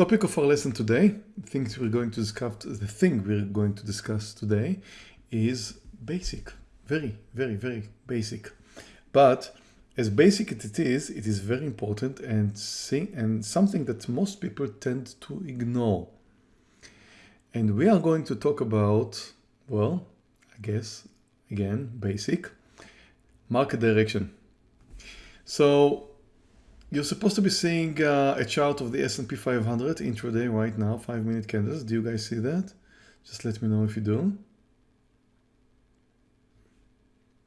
Topic of our lesson today, things we're going to discuss, the thing we're going to discuss today is basic, very, very, very basic. But as basic as it is, it is very important and, and something that most people tend to ignore. And we are going to talk about, well, I guess, again, basic, market direction. So you're supposed to be seeing uh, a chart of the S&P 500 intraday right now, five minute candles. Do you guys see that? Just let me know if you do.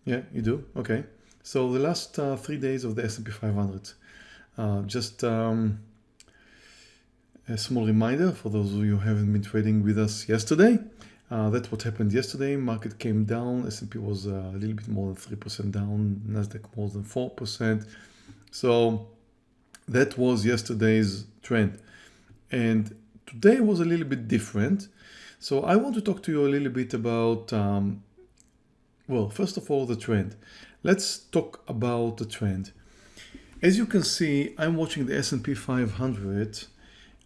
Yeah, you do. Okay. So the last uh, three days of the S&P 500. Uh, just um, a small reminder for those of you who haven't been trading with us yesterday. Uh, that's what happened yesterday. Market came down. S&P was uh, a little bit more than 3% down. Nasdaq more than 4%. So that was yesterday's trend. And today was a little bit different. So I want to talk to you a little bit about, um, well, first of all, the trend. Let's talk about the trend. As you can see, I'm watching the S&P 500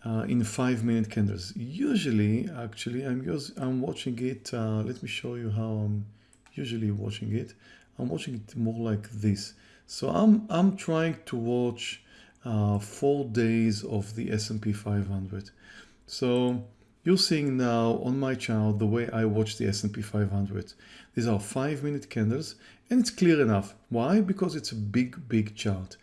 uh, in five minute candles. Usually, actually, I'm, I'm watching it. Uh, let me show you how I'm usually watching it. I'm watching it more like this. So I'm, I'm trying to watch uh, four days of the S&P 500. So you're seeing now on my chart the way I watch the S&P 500. These are five minute candles and it's clear enough. Why? Because it's a big, big chart.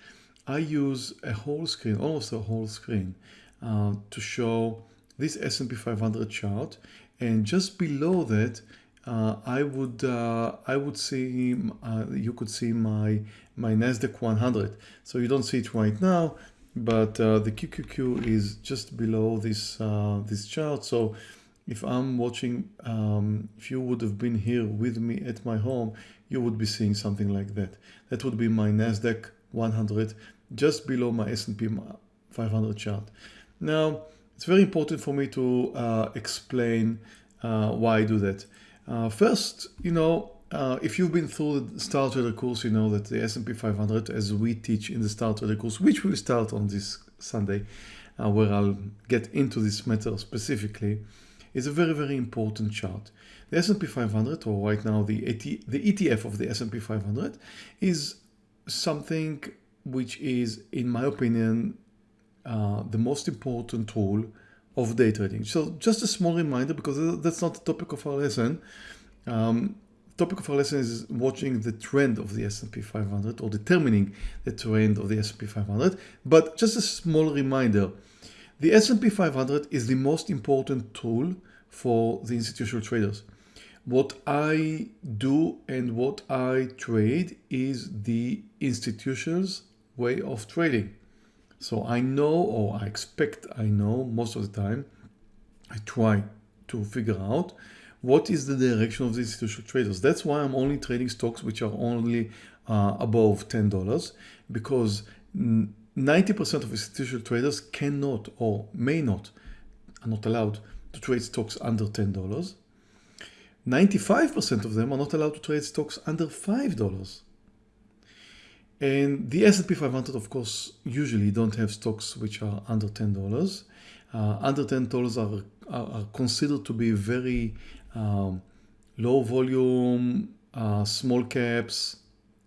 I use a whole screen, almost a whole screen, uh, to show this S&P 500 chart. And just below that, uh, I would uh, I would see uh, you could see my my Nasdaq 100. So you don't see it right now, but uh, the QQQ is just below this uh, this chart. So if I'm watching, um, if you would have been here with me at my home, you would be seeing something like that. That would be my Nasdaq 100 just below my S&P 500 chart. Now, it's very important for me to uh, explain why I do that. Uh, first, you know, uh, if you've been through the Star Trader course, you know that the S&P 500, as we teach in the Star Trader course, which will start on this Sunday, uh, where I'll get into this matter specifically, is a very, very important chart. The S&P 500, or right now the, AT, the ETF of the S&P 500, is something which is, in my opinion, uh, the most important tool of day trading. So just a small reminder, because that's not the topic of our lesson. Um, topic of our lesson is watching the trend of the S&P 500 or determining the trend of the S&P 500. But just a small reminder, the S&P 500 is the most important tool for the institutional traders. What I do and what I trade is the institution's way of trading. So I know, or I expect I know most of the time, I try to figure out what is the direction of the institutional traders. That's why I'm only trading stocks which are only uh, above $10 because 90% of institutional traders cannot or may not, are not allowed to trade stocks under $10. 95% of them are not allowed to trade stocks under $5. And the S&P 500, of course, usually don't have stocks which are under $10. Uh, under $10 are, are, are, considered to be very um, low volume, uh, small caps.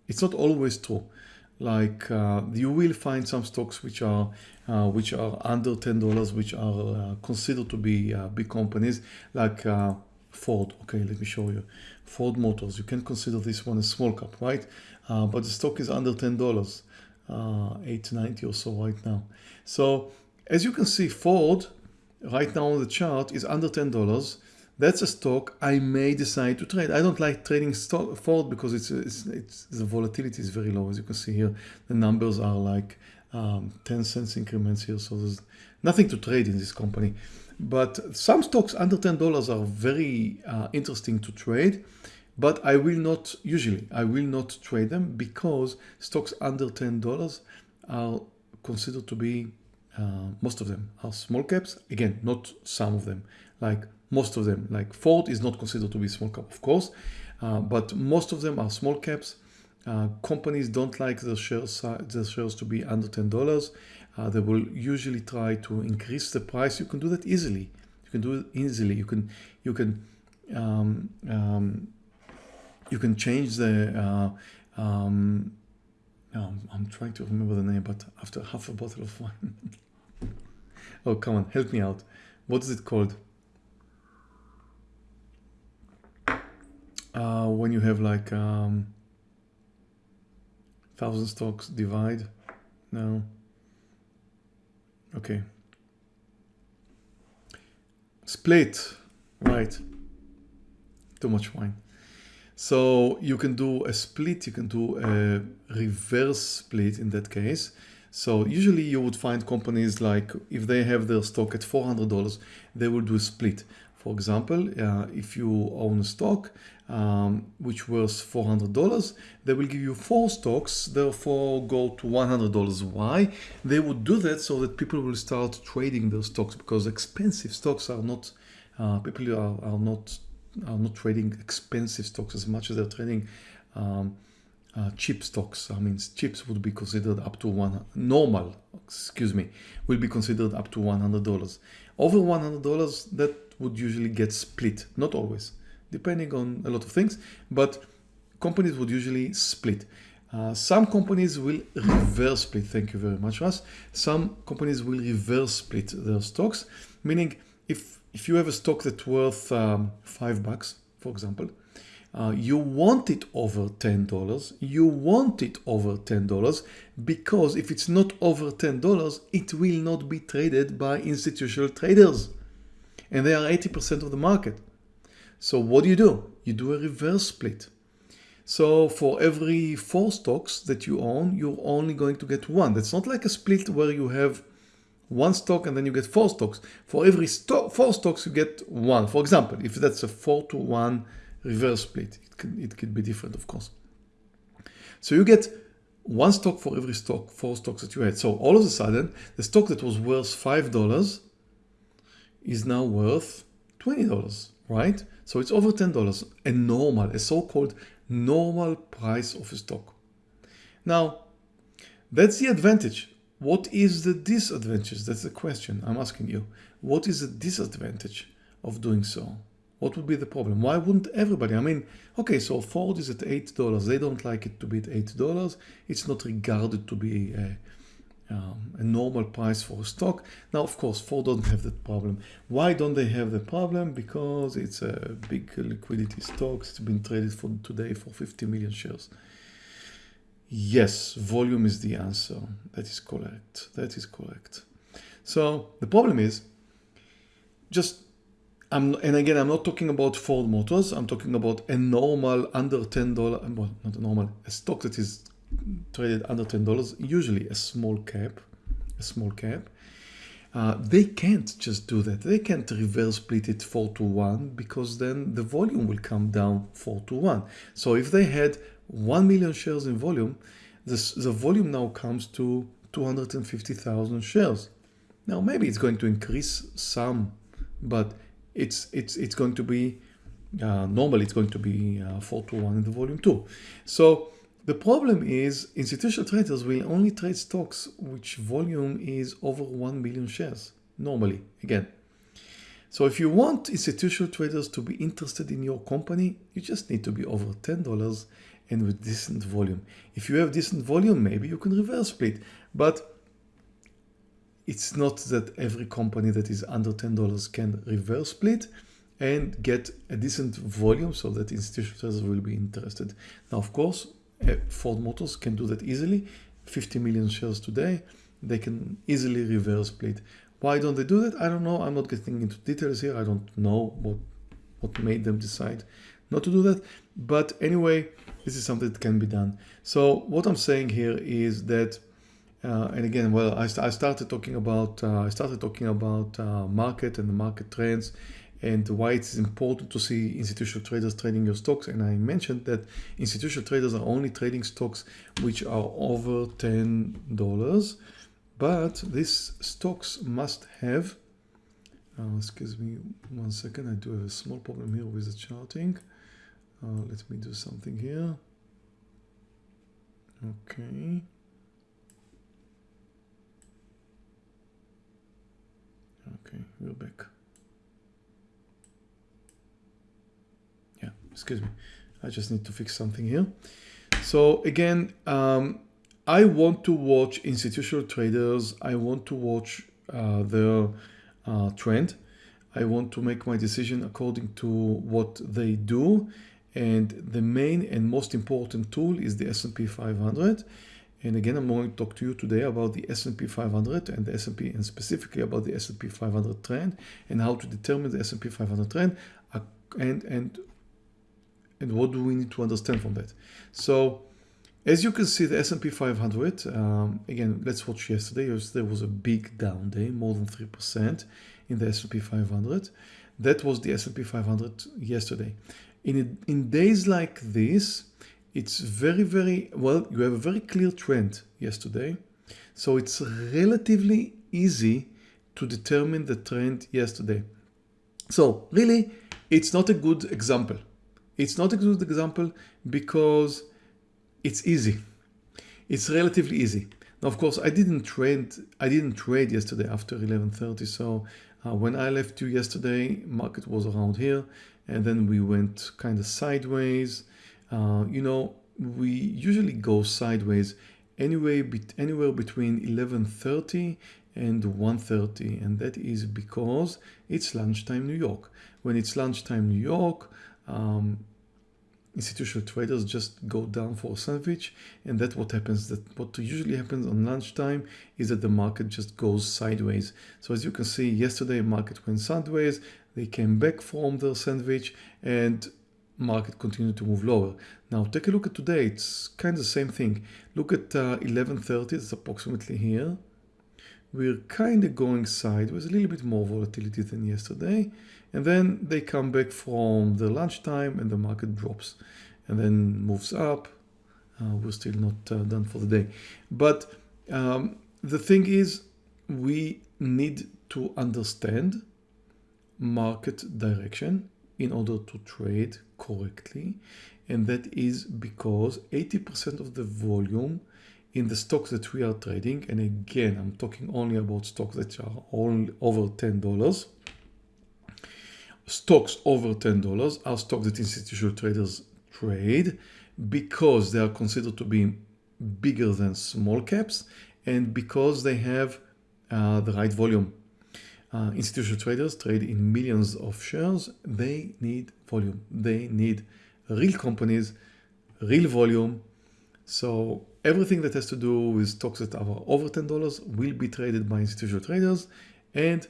It's not always true. Like uh, you will find some stocks which are uh, which are under $10, which are uh, considered to be uh, big companies like Ford. Okay, let me show you. Ford Motors. You can consider this one a small cap, right? Uh, but the stock is under $10, uh, 890 or so right now. So as you can see, Ford right now on the chart is under $10. That's a stock I may decide to trade. I don't like trading stock Ford because it's, it's, it's the volatility is very low. As you can see here, the numbers are like um, 10 cents increments here. So there's nothing to trade in this company. But some stocks under $10 are very uh, interesting to trade but I will not, usually, I will not trade them because stocks under $10 are considered to be, uh, most of them are small caps. Again, not some of them, like most of them, like Ford is not considered to be small cap, of course, uh, but most of them are small caps. Uh, companies don't like their shares, their shares to be under $10. uh, they will usually try to increase the price. You can do that easily. You can do it easily. You can you can um, um, you can change the uh, um, I'm trying to remember the name, but after half a bottle of wine. oh, come on, help me out. What is it called? Uh, when you have like um, thousand stocks divide. No. Okay. Split. Right. Too much wine. So you can do a split, you can do a reverse split in that case. So usually you would find companies like if they have their stock at $400, they will do a split. For example, uh, if you own a stock um, which was $400, they will give you four stocks, therefore go to $100. Why? They would do that so that people will start trading their stocks because expensive stocks are not, uh, people are, are not are not trading expensive stocks as much as they're trading um, uh, cheap stocks. I mean, chips would be considered up to one normal, excuse me, will be considered up to $100. Over $100, that would usually get split. Not always, depending on a lot of things, but companies would usually split. Uh, some companies will reverse split. Thank you very much, Russ. Some companies will reverse split their stocks, meaning if if you have a stock that's worth um, five bucks, for example, uh, you want it over $10. You want it over $10 because if it's not over $10, it will not be traded by institutional traders. And they are 80% of the market. So what do you do? You do a reverse split. So for every four stocks that you own, you're only going to get one. That's not like a split where you have one stock and then you get four stocks. For every stock, four stocks, you get one. For example, if that's a four to one reverse split, it could, it could be different, of course. So you get one stock for every stock, four stocks that you had. So all of a sudden, the stock that was worth $5 is now worth $20, right? So it's over $10, a normal, a so-called normal price of a stock. Now, that's the advantage what is the disadvantage? That's the question I'm asking you. What is the disadvantage of doing so? What would be the problem? Why wouldn't everybody? I mean, okay, so Ford is at $8. They don't like it to be at $8. It's not regarded to be a, um, a normal price for a stock. Now, of course, Ford doesn't have that problem. Why don't they have the problem? Because it's a big liquidity stock. It's been traded for today for 50 million shares. Yes, volume is the answer. That is correct. That is correct. So the problem is just I'm, and again, I'm not talking about Ford Motors. I'm talking about a normal under $10, well, not a normal, a stock that is traded under $10, usually a small cap, a small cap. Uh, they can't just do that. They can't reverse split it 4 to 1 because then the volume will come down 4 to 1. So if they had 1 million shares in volume, this, the volume now comes to 250,000 shares. Now maybe it's going to increase some, but it's it's it's going to be uh, normally it's going to be uh, 4 to 1 in the volume too. So the problem is institutional traders will only trade stocks which volume is over 1 million shares normally again. So if you want institutional traders to be interested in your company, you just need to be over $10 and with decent volume. If you have decent volume, maybe you can reverse split, but it's not that every company that is under $10 can reverse split and get a decent volume so that institutional will be interested. Now, of course, eh, Ford Motors can do that easily. 50 million shares today, they can easily reverse split. Why don't they do that? I don't know. I'm not getting into details here. I don't know what, what made them decide not to do that. But anyway, this is something that can be done. So what I'm saying here is that, uh, and again, well, I, I, started talking about, uh, I started talking about uh, market and the market trends and why it's important to see institutional traders trading your stocks. And I mentioned that institutional traders are only trading stocks which are over $10, but these stocks must have, uh, excuse me one second, I do have a small problem here with the charting. Uh, let me do something here. Okay. Okay, we're back. Yeah, excuse me. I just need to fix something here. So again, um, I want to watch institutional traders. I want to watch uh, their uh, trend. I want to make my decision according to what they do and the main and most important tool is the S&P 500. And again, I'm going to talk to you today about the S&P 500 and the S&P and specifically about the S&P 500 trend and how to determine the S&P 500 trend and, and, and what do we need to understand from that. So as you can see, the S&P 500, um, again, let's watch yesterday. Yesterday was a big down day, more than 3% in the S&P 500. That was the S&P 500 yesterday. In, in days like this, it's very, very, well, you have a very clear trend yesterday. So it's relatively easy to determine the trend yesterday. So really, it's not a good example. It's not a good example because it's easy. It's relatively easy. Now, of course, I didn't trade. I didn't trade yesterday after 11:30. So uh, when I left you yesterday, market was around here, and then we went kind of sideways. Uh, you know, we usually go sideways anyway, anywhere between 11.30 and 1.30 and that is because it's lunchtime New York. When it's lunchtime New York, um, institutional traders just go down for a sandwich and that's what happens that what usually happens on lunchtime is that the market just goes sideways so as you can see yesterday market went sideways they came back from their sandwich and market continued to move lower. Now take a look at today, it's kind of the same thing. Look at uh, 1130, it's approximately here. We're kind of going sideways, a little bit more volatility than yesterday. And then they come back from the lunchtime and the market drops and then moves up. Uh, we're still not uh, done for the day. But um, the thing is, we need to understand market direction in order to trade correctly. And that is because 80% of the volume in the stocks that we are trading, and again, I'm talking only about stocks that are only over $10. Stocks over $10 are stocks that institutional traders trade because they are considered to be bigger than small caps and because they have uh, the right volume uh, institutional traders trade in millions of shares. They need volume. They need real companies, real volume. So everything that has to do with stocks that are over $10 will be traded by institutional traders and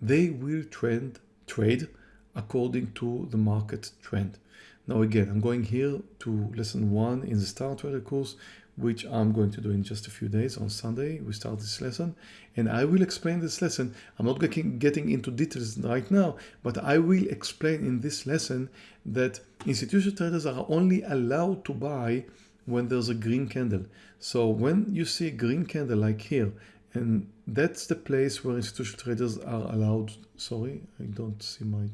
they will trend, trade according to the market trend. Now again, I'm going here to lesson one in the Star Trader course which I'm going to do in just a few days. On Sunday, we start this lesson and I will explain this lesson. I'm not getting, into details right now, but I will explain in this lesson that institutional traders are only allowed to buy when there's a green candle. So when you see a green candle like here, and that's the place where institutional traders are allowed. Sorry, I don't see my,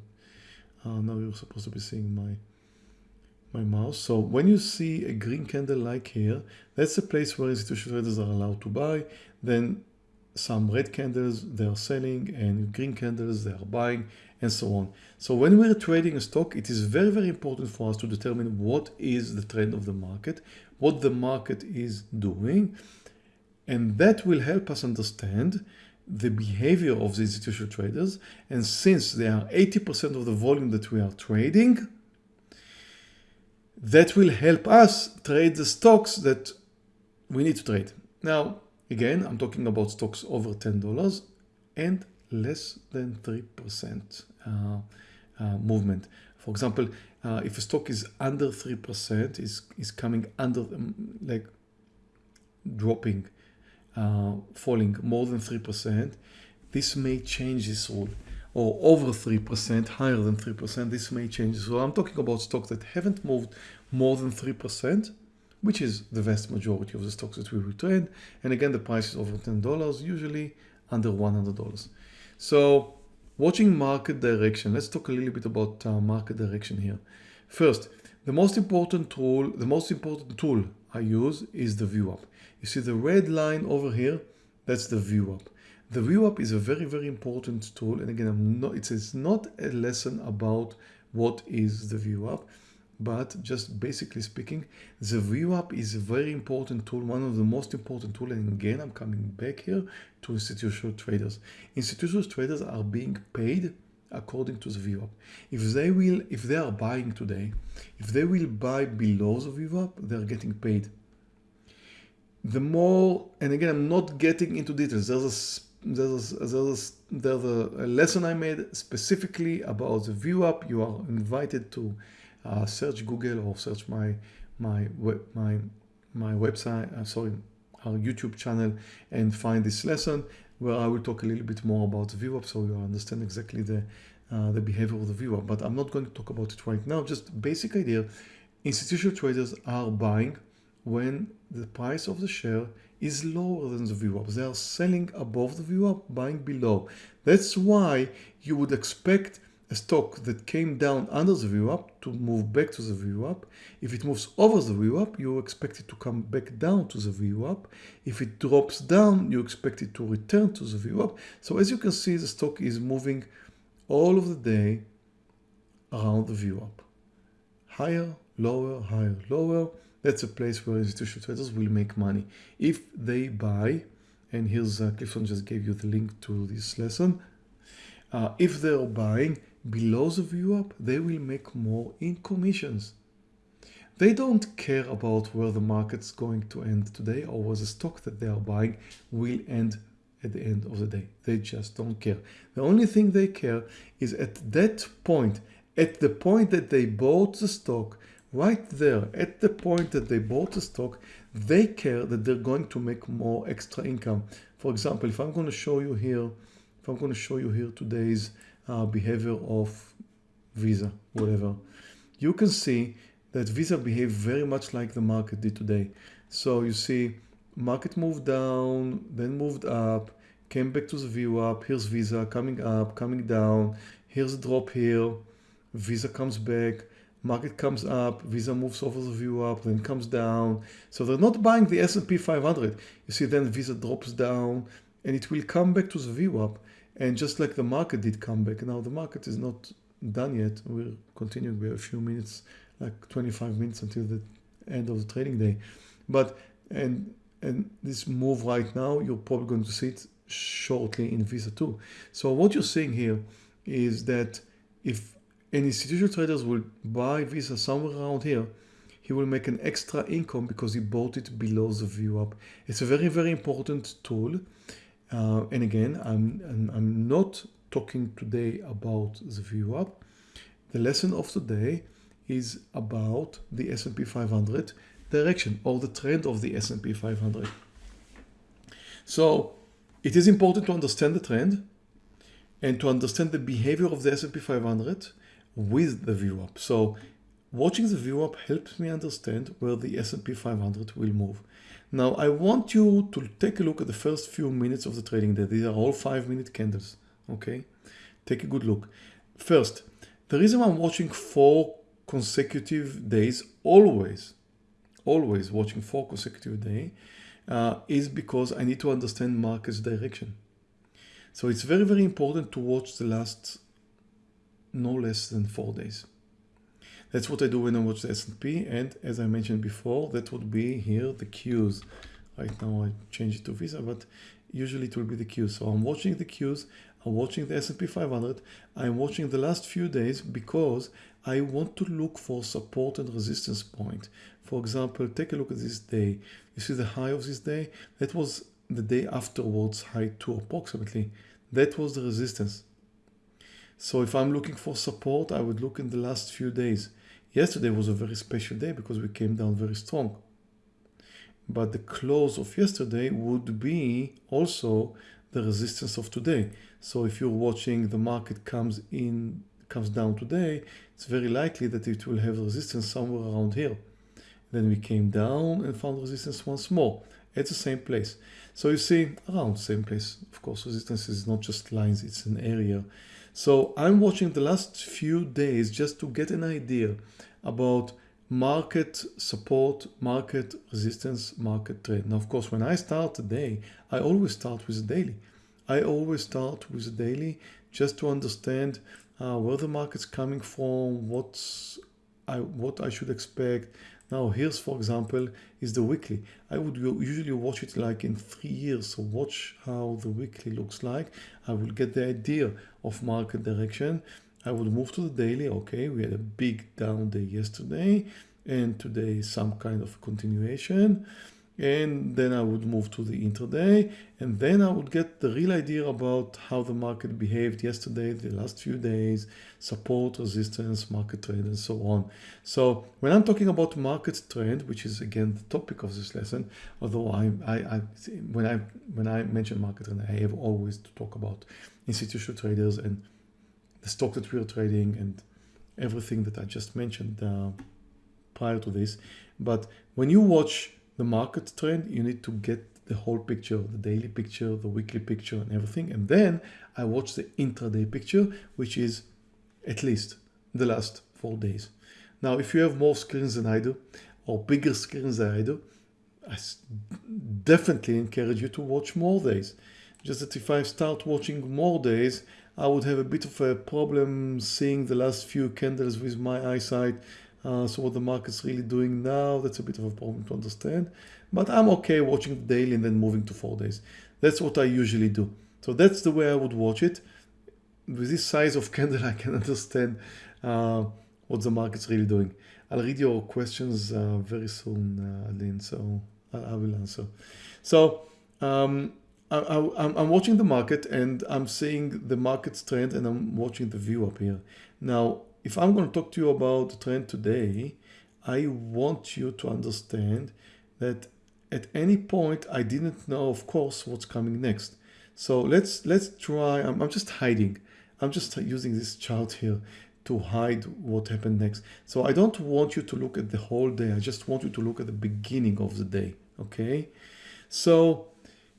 uh, now you're supposed to be seeing my, my mouse. So when you see a green candle like here, that's the place where institutional traders are allowed to buy. Then some red candles they are selling and green candles they are buying and so on. So when we're trading a stock, it is very, very important for us to determine what is the trend of the market, what the market is doing. And that will help us understand the behavior of the institutional traders. And since they are 80% of the volume that we are trading, that will help us trade the stocks that we need to trade. Now, again, I'm talking about stocks over $10 and less than 3% uh, uh, movement. For example, uh, if a stock is under 3%, is, is coming under, um, like dropping, uh, falling more than 3%, this may change this rule or over 3%, higher than 3%, this may change. So I'm talking about stocks that haven't moved more than 3%, which is the vast majority of the stocks that we will trade. And again, the price is over $10, usually under $100. So watching market direction, let's talk a little bit about uh, market direction here. First, the most important tool, the most important tool I use is the VWAP. You see the red line over here, that's the VWAP. The view VWAP is a very, very important tool. And again, I'm not, it's not a lesson about what is the view VWAP. but just basically speaking, the view VWAP is a very important tool, one of the most important tool. And again, I'm coming back here to institutional traders. Institutional traders are being paid according to the VWAP. If they will, if they are buying today, if they will buy below the view VWAP, they're getting paid. The more, and again, I'm not getting into details. There's a there's a, there's a, there's a lesson I made specifically about the VWAP. You are invited to uh, search Google or search my my web, my my website. Uh, sorry, our YouTube channel and find this lesson where I will talk a little bit more about the VWAP so you understand exactly the uh, the behavior of the VWAP. But I'm not going to talk about it right now. Just basic idea: institutional traders are buying when the price of the share is lower than the VWAP. They are selling above the VWAP, buying below. That's why you would expect a stock that came down under the VWAP to move back to the VWAP. If it moves over the VWAP, you expect it to come back down to the VWAP. If it drops down, you expect it to return to the VWAP. So as you can see, the stock is moving all of the day around the VWAP. Higher, lower, higher, lower. That's a place where institutional traders will make money. If they buy, and here's uh, Clifton just gave you the link to this lesson. Uh, if they're buying, below the VWAP, they will make more in commissions. They don't care about where the market's going to end today or where the stock that they are buying will end at the end of the day. They just don't care. The only thing they care is at that point, at the point that they bought the stock, right there, at the point that they bought the stock, they care that they're going to make more extra income. For example, if I'm going to show you here, if I'm going to show you here today's uh, behavior of Visa, whatever, you can see that Visa behaved very much like the market did today. So you see market moved down, then moved up, came back to the VWAP, Here's Visa coming up, coming down. Here's a drop here. Visa comes back. Market comes up. Visa moves over the VWAP, then comes down. So they're not buying the S&P 500. You see, then Visa drops down, and it will come back to the VWAP. And just like the market did come back, now the market is not done yet. We're continuing. Have a few minutes, like 25 minutes until the end of the trading day. But and and this move right now, you're probably going to see it shortly in Visa too. So what you're seeing here is that if an institutional traders will buy Visa somewhere around here, he will make an extra income because he bought it below the VWAP. It's a very, very important tool. Uh, and again, I'm, I'm, I'm not talking today about the VWAP. The lesson of today is about the S&P 500 direction or the trend of the S&P 500. So it is important to understand the trend and to understand the behavior of the S&P 500 with the VWAP. So watching the VWAP helps me understand where the S&P 500 will move. Now I want you to take a look at the first few minutes of the trading day. These are all five minute candles. Okay, take a good look. First, the reason I'm watching four consecutive days, always, always watching four consecutive days, uh, is because I need to understand market's direction. So it's very, very important to watch the last no less than four days. That's what I do when I watch the S&P and as I mentioned before that would be here the Qs. Right now I change it to Visa but usually it will be the Qs. So I'm watching the Qs, I'm watching the S&P 500, I'm watching the last few days because I want to look for support and resistance point. For example, take a look at this day. You see the high of this day? That was the day afterwards high to approximately. That was the resistance. So if I'm looking for support, I would look in the last few days. Yesterday was a very special day because we came down very strong. But the close of yesterday would be also the resistance of today. So if you're watching the market comes in, comes down today, it's very likely that it will have resistance somewhere around here. Then we came down and found resistance once more at the same place. So you see around the same place. Of course, resistance is not just lines, it's an area. So I'm watching the last few days just to get an idea about market support, market resistance, market trade. Now, of course, when I start the day, I always start with the daily. I always start with the daily just to understand uh, where the market's coming from, what's I, what I should expect. Now here's, for example, is the weekly. I would usually watch it like in three years. So watch how the weekly looks like. I will get the idea of market direction. I would move to the daily. Okay, we had a big down day yesterday and today some kind of continuation and then I would move to the intraday and then I would get the real idea about how the market behaved yesterday, the last few days, support, resistance, market trend and so on. So when I'm talking about market trend, which is again the topic of this lesson, although I, I, I when I when I mention market trend, I have always to talk about institutional traders and the stock that we're trading and everything that I just mentioned uh, prior to this. But when you watch the market trend, you need to get the whole picture, the daily picture, the weekly picture and everything. And then I watch the intraday picture, which is at least the last four days. Now, if you have more screens than I do, or bigger screens than I do, I definitely encourage you to watch more days. Just that if I start watching more days, I would have a bit of a problem seeing the last few candles with my eyesight uh, so what the market's really doing now, that's a bit of a problem to understand. But I'm okay watching the daily and then moving to four days. That's what I usually do. So that's the way I would watch it. With this size of candle, I can understand uh, what the market's really doing. I'll read your questions uh, very soon, uh, Lynn, so I, I, will answer. So um, I, am watching the market and I'm seeing the market's trend and I'm watching the VWAP here. Now, if I'm going to talk to you about the trend today, I want you to understand that at any point I didn't know, of course, what's coming next. So let's let's try. I'm, I'm just hiding. I'm just using this chart here to hide what happened next. So I don't want you to look at the whole day. I just want you to look at the beginning of the day. Okay. So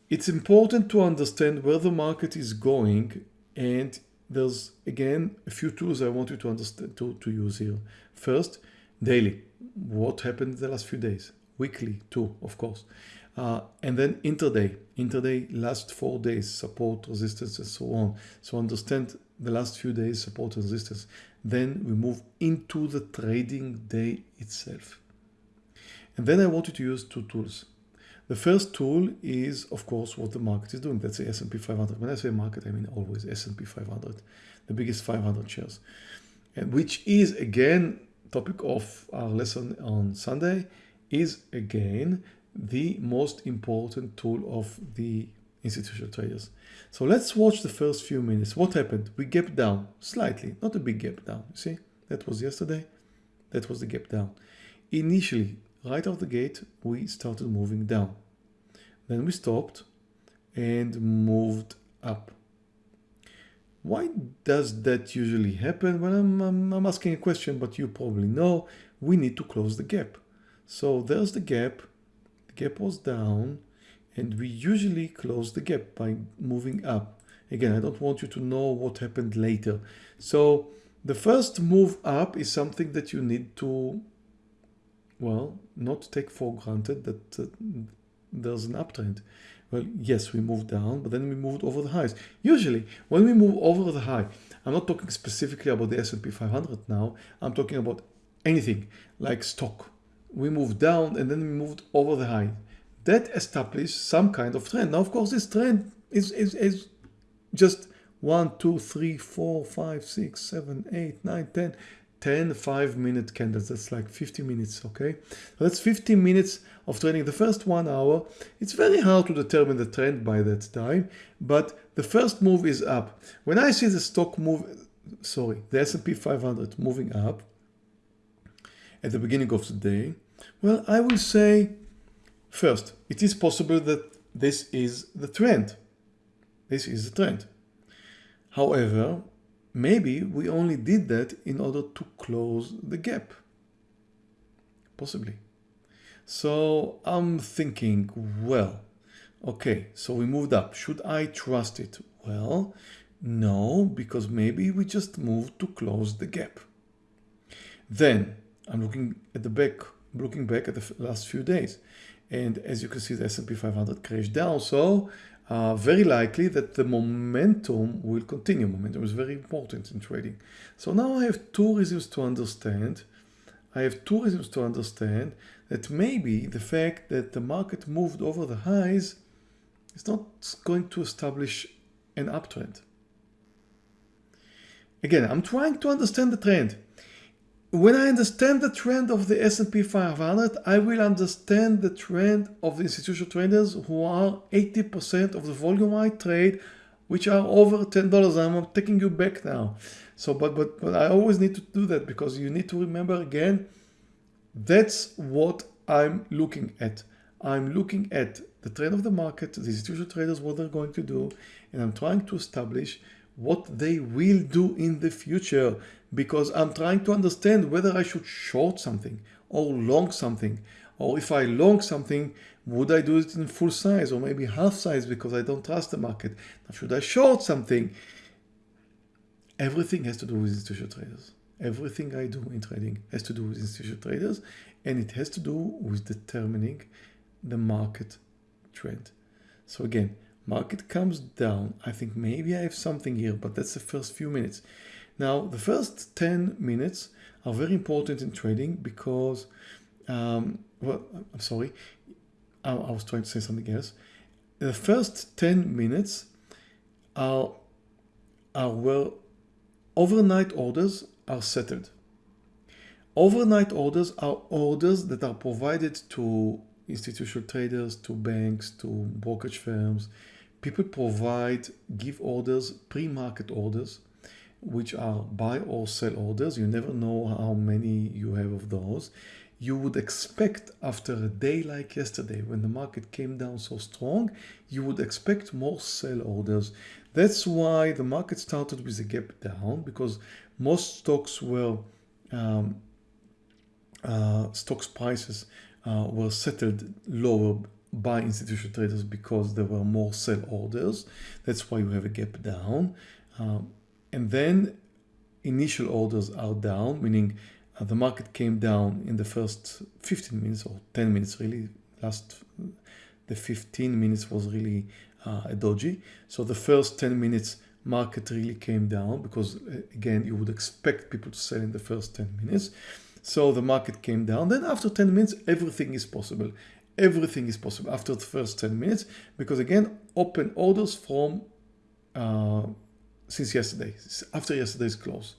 it's important to understand where the market is going and there's again a few tools I want you to understand to, to use here. First, daily. What happened the last few days? Weekly too, of course. Uh, and then intraday. Intraday, last four days, support, resistance, and so on. So understand the last few days, support and resistance. Then we move into the trading day itself. And then I want you to use two tools. The first tool is, of course, what the market is doing. That's the S&P 500. When I say market, I mean always S&P 500, the biggest 500 shares, and which is again topic of our lesson on Sunday is again the most important tool of the institutional traders. So let's watch the first few minutes. What happened? We gap down slightly, not a big gap down. You see, that was yesterday. That was the gap down. Initially, right out the gate, we started moving down. Then we stopped and moved up. Why does that usually happen? Well, I'm, I'm, I'm, asking a question, but you probably know we need to close the gap. So there's the gap, the gap was down, and we usually close the gap by moving up. Again, I don't want you to know what happened later. So the first move up is something that you need to well, not take for granted that uh, there's an uptrend. Well, yes, we moved down, but then we moved over the highs. Usually, when we move over the high, I'm not talking specifically about the S&P 500 now. I'm talking about anything like stock. We moved down and then we moved over the high. That established some kind of trend. Now, of course, this trend is, is, is just 1, 2, 3, 4, 5, 6, 7, 8, 9, 10, 10 5 minute candles. That's like 50 minutes okay? So that's 15 minutes of trading the first one hour it's very hard to determine the trend by that time but the first move is up. When I see the stock move sorry the S&P 500 moving up at the beginning of the day well I will say first it is possible that this is the trend. This is the trend. However Maybe we only did that in order to close the gap. Possibly. So I'm thinking, well, okay, so we moved up. Should I trust it? Well, no, because maybe we just moved to close the gap. Then I'm looking at the back, looking back at the last few days. And as you can see, the S&P 500 crashed down. So uh, very likely that the momentum will continue. Momentum is very important in trading. So now I have two reasons to understand I have two reasons to understand that maybe the fact that the market moved over the highs is not going to establish an uptrend. Again, I'm trying to understand the trend. When I understand the trend of the S&P 500, I will understand the trend of the institutional traders who are 80% of the volume I trade, which are over $10. I'm taking you back now. So, but, but, but I always need to do that because you need to remember again, that's what I'm looking at. I'm looking at the trend of the market, the institutional traders, what they're going to do, and I'm trying to establish what they will do in the future because I'm trying to understand whether I should short something or long something or if I long something would I do it in full size or maybe half size because I don't trust the market? Should I short something? Everything has to do with institutional traders. Everything I do in trading has to do with institutional traders and it has to do with determining the market trend. So again market comes down I think maybe I have something here but that's the first few minutes. Now the first 10 minutes are very important in trading because um, well I'm sorry I, I was trying to say something else. The first 10 minutes are are where overnight orders are settled. Overnight orders are orders that are provided to institutional traders to banks to brokerage firms people provide give orders pre-market orders which are buy or sell orders. You never know how many you have of those. You would expect after a day like yesterday when the market came down so strong you would expect more sell orders. That's why the market started with a gap down because most stocks were um, uh, stocks prices uh, were settled lower by institutional traders because there were more sell orders. That's why you have a gap down. Um, and then initial orders are down, meaning uh, the market came down in the first 15 minutes or 10 minutes really. Last the 15 minutes was really uh, a dodgy. So the first 10 minutes market really came down because uh, again you would expect people to sell in the first 10 minutes. So the market came down. Then after 10 minutes, everything is possible everything is possible after the first 10 minutes because again open orders from uh, since yesterday after yesterday's close.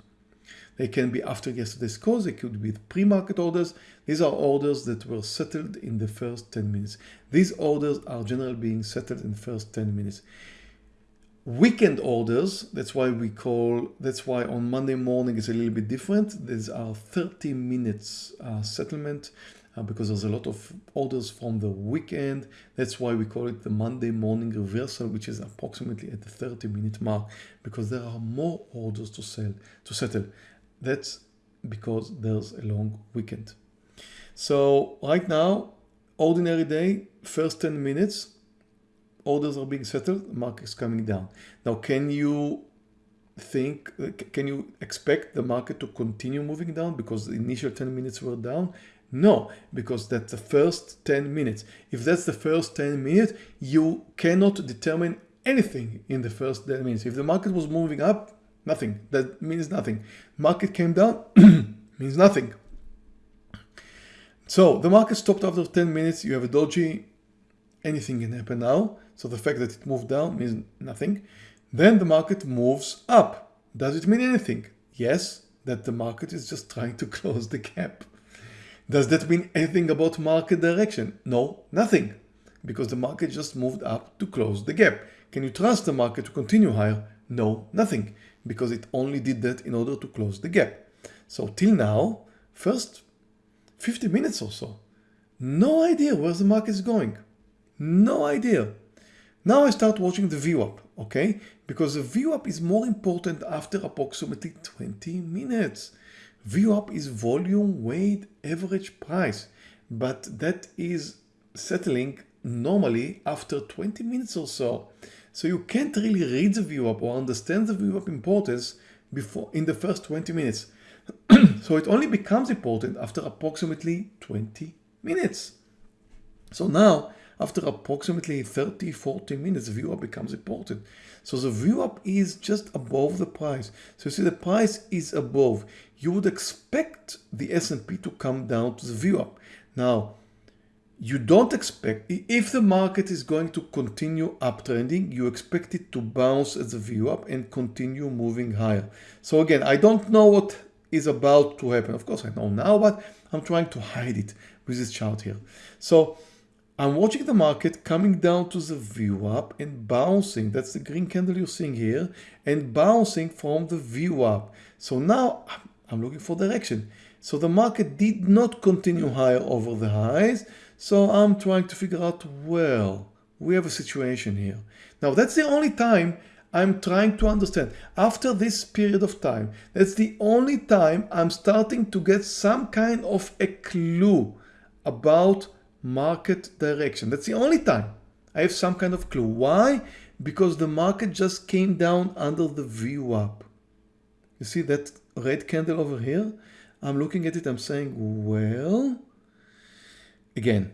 They can be after yesterday's close. They could be pre-market orders. These are orders that were settled in the first 10 minutes. These orders are generally being settled in the first 10 minutes. Weekend orders that's why we call that's why on monday morning is a little bit different. These are 30 minutes uh, settlement uh, because there's a lot of orders from the weekend. That's why we call it the Monday morning reversal, which is approximately at the 30 minute mark because there are more orders to sell, to settle. That's because there's a long weekend. So right now, ordinary day, first 10 minutes, orders are being settled, market is coming down. Now, can you think, can you expect the market to continue moving down because the initial 10 minutes were down? No, because that's the first 10 minutes. If that's the first 10 minutes, you cannot determine anything in the first 10 minutes. If the market was moving up, nothing. That means nothing. Market came down, means nothing. So the market stopped after 10 minutes. You have a dodgy, Anything can happen now. So the fact that it moved down means nothing. Then the market moves up. Does it mean anything? Yes, that the market is just trying to close the gap. Does that mean anything about market direction? No, nothing, because the market just moved up to close the gap. Can you trust the market to continue higher? No, nothing, because it only did that in order to close the gap. So till now, first 50 minutes or so, no idea where the market is going. No idea. Now I start watching the VWAP, okay? Because the VWAP is more important after approximately 20 minutes. VWAP is volume weight average price, but that is settling normally after 20 minutes or so. So you can't really read the VWAP or understand the VWAP importance before in the first 20 minutes. so it only becomes important after approximately 20 minutes. So now After approximately 30, 40 minutes, VWAP becomes important. So the VWAP is just above the price. So you see the price is above. You would expect the S&P to come down to the VWAP. Now, you don't expect, if the market is going to continue uptrending, you expect it to bounce at the view up and continue moving higher. So again, I don't know what is about to happen. Of course, I know now, but I'm trying to hide it with this chart here. So I'm watching the market coming down to the VWAP and bouncing. That's the green candle you're seeing here and bouncing from the VWAP. So now I'm looking for direction. So the market did not continue higher over the highs. So I'm trying to figure out, well, we have a situation here. Now that's the only time I'm trying to understand. After this period of time, that's the only time I'm starting to get some kind of a clue about market direction. That's the only time I have some kind of clue. Why? Because the market just came down under the VWAP. You see that red candle over here? I'm looking at it, I'm saying, well, again,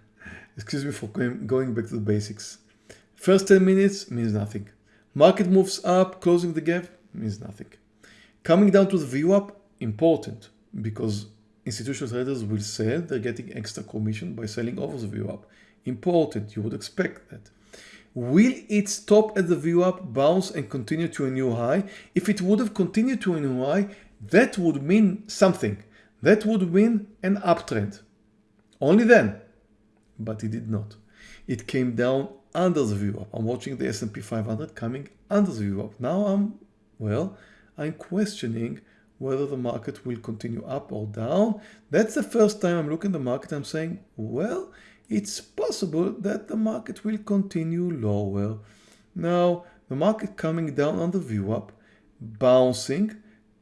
excuse me for going back to the basics. First 10 minutes means nothing. Market moves up, closing the gap means nothing. Coming down to the VWAP, important because institutional traders will sell, they're getting extra commission by selling over the VWAP. Important, you would expect that. Will it stop at the VWAP, bounce and continue to a new high? If it would have continued to a new high, that would mean something. That would mean an uptrend. Only then. But it did not. It came down under the VWAP. I'm watching the S&P 500 coming under the VWAP. Now I'm, well, I'm questioning whether the market will continue up or down. That's the first time I'm looking at the market. I'm saying, well, it's possible that the market will continue lower. Now, the market coming down on the VWAP, bouncing,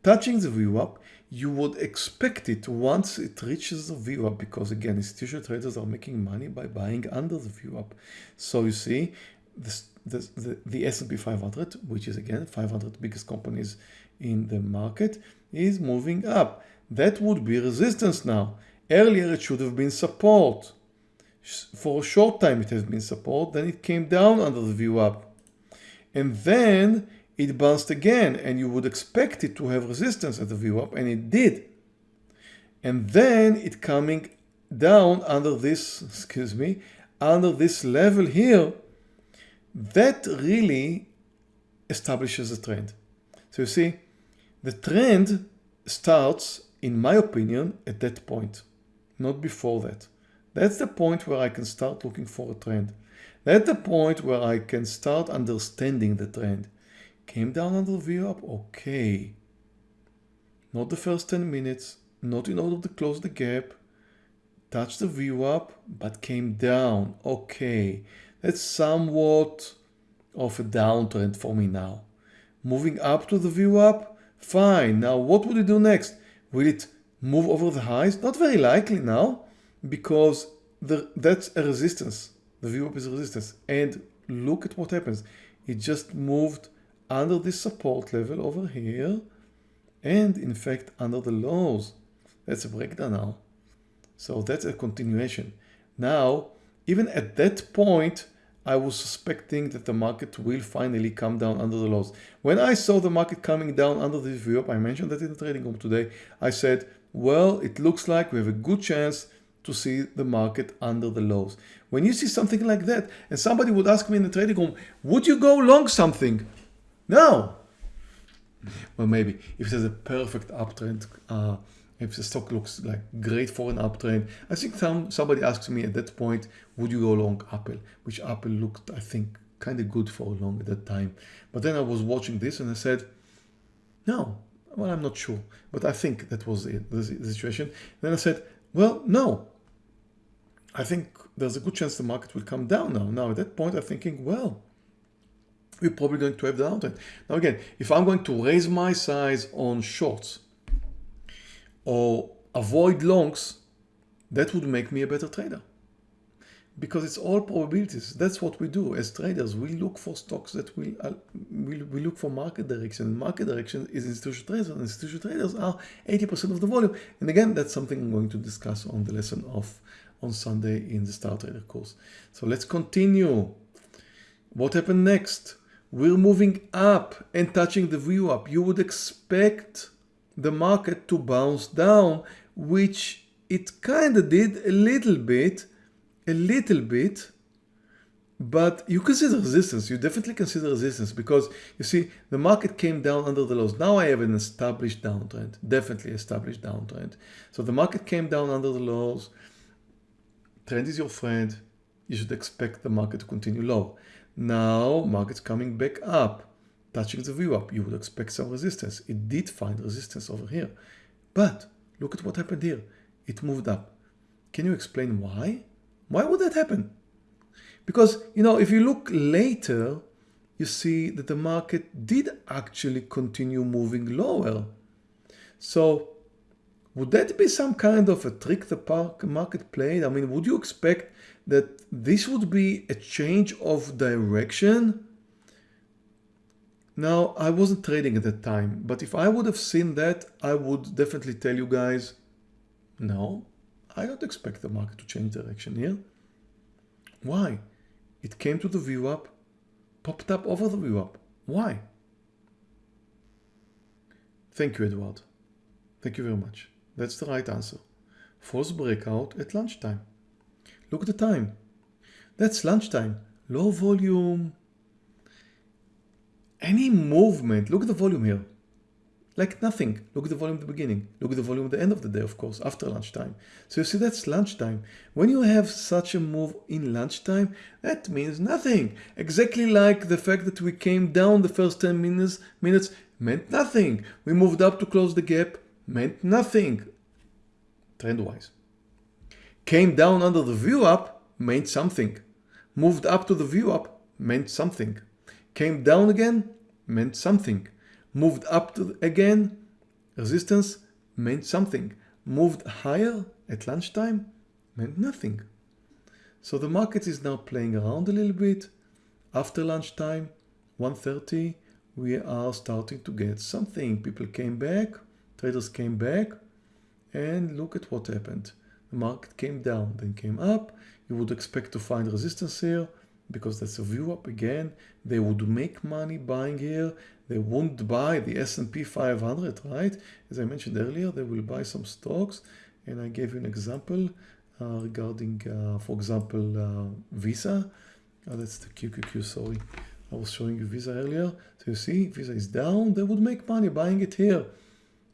touching the VWAP, you would expect it once it reaches the VWAP because again, institutional traders are making money by buying under the VWAP. So you see this, this, the, the S&P 500, which is again 500 biggest companies in the market, is moving up. That would be resistance now. Earlier it should have been support. For a short time it has been support, then it came down under the VWAP. And then it bounced again and you would expect it to have resistance at the VWAP and it did. And then it coming down under this, excuse me, under this level here, that really establishes a trend. So you see, the trend starts, in my opinion, at that point, not before that. That's the point where I can start looking for a trend. That's the point where I can start understanding the trend. Came down on the up, Okay. Not the first 10 minutes, not in order to close the gap. Touched the VWAP, but came down. Okay. That's somewhat of a downtrend for me now. Moving up to the VWAP? Fine. Now what would it do next? Will it move over the highs? Not very likely now because the, that's a resistance. The VWAP is a resistance. And look at what happens. It just moved under this support level over here and in fact under the lows. That's a breakdown now. So that's a continuation. Now, even at that point, I was suspecting that the market will finally come down under the lows. When I saw the market coming down under this VWAP, I mentioned that in the trading room today, I said, well, it looks like we have a good chance to see the market under the lows. When you see something like that, and somebody would ask me in the trading room, would you go long something? No. Well, maybe if there's a perfect uptrend, uh, if the stock looks like great for an uptrend, I think some somebody asked me at that point, would you go long Apple? Which Apple looked, I think, kind of good for a long at that time. But then I was watching this and I said, no, well, I'm not sure, but I think that was it, the situation. Then I said, well, no, I think there's a good chance the market will come down now. Now at that point, I'm thinking, well, we're probably going to have the downtrend. Now again, if I'm going to raise my size on shorts or avoid longs, that would make me a better trader. Because it's all probabilities. That's what we do as traders. We look for stocks that will, uh, we, we look for market direction. Market direction is institutional traders and institutional traders are 80% of the volume. And again, that's something I'm going to discuss on the lesson of on Sunday in the Star Trader course. So let's continue. What happened next? We're moving up and touching the VWAP. You would expect the market to bounce down, which it kind of did a little bit, a little bit, but you consider resistance. You definitely consider resistance because you see the market came down under the lows. Now I have an established downtrend, definitely established downtrend. So the market came down under the lows. Trend is your friend. You should expect the market to continue low. Now market's coming back up, touching the VWAP, You would expect some resistance. It did find resistance over here. But look at what happened here. It moved up. Can you explain why? Why would that happen? Because, you know, if you look later, you see that the market did actually continue moving lower. So would that be some kind of a trick the market played? I mean, would you expect that this would be a change of direction? Now, I wasn't trading at that time, but if I would have seen that, I would definitely tell you guys, no, I don't expect the market to change direction here. Why? It came to the VWAP, popped up over the VWAP. Why? Thank you, Edward. Thank you very much. That's the right answer. False breakout at lunchtime. Look at the time. That's lunchtime. Low volume. Any movement. Look at the volume here like nothing. Look at the volume at the beginning. Look at the volume at the end of the day, of course, after lunchtime. So you see, that's lunchtime. When you have such a move in lunchtime, that means nothing. Exactly like the fact that we came down the first 10 minutes, minutes meant nothing. We moved up to close the gap, meant nothing, trend-wise. Came down under the VWAP, meant something. Moved up to the VWAP, meant something. Came down again, meant something moved up to again, resistance meant something. Moved higher at lunchtime meant nothing. So the market is now playing around a little bit. After lunchtime, 1.30, we are starting to get something. People came back, traders came back, and look at what happened. The market came down, then came up. You would expect to find resistance here because that's a VWAP again. They would make money buying here they won't buy the S&P 500, right? As I mentioned earlier, they will buy some stocks. And I gave you an example uh, regarding, uh, for example, uh, Visa. Oh, that's the QQQ, sorry. I was showing you Visa earlier. So you see, Visa is down. They would make money buying it here.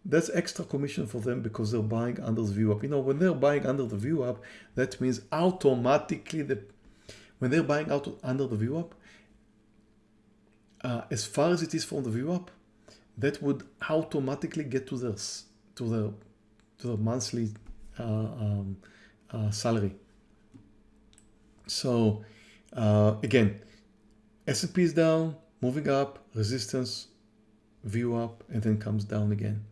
That's extra commission for them because they're buying under the VWAP. You know, when they're buying under the VWAP, that means automatically the when they're buying out under the VWAP, uh, as far as it is from the VWAP, that would automatically get to their to the to the monthly uh, um, uh, salary. So uh, again, S&P is down, moving up, resistance, VWAP, and then comes down again.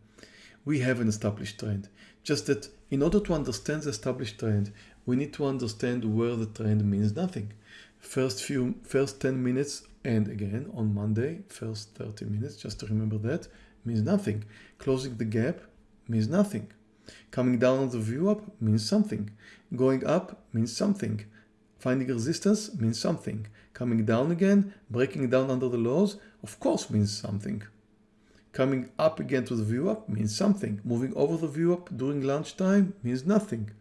We have an established trend. Just that in order to understand the established trend, we need to understand where the trend means nothing. First few, first 10 minutes and again on Monday, first 30 minutes, just to remember that, means nothing. Closing the gap means nothing. Coming down on the VWAP means something. Going up means something. Finding resistance means something. Coming down again, breaking down under the lows, of course means something. Coming up again to the VWAP means something. Moving over the VWAP during lunchtime means nothing.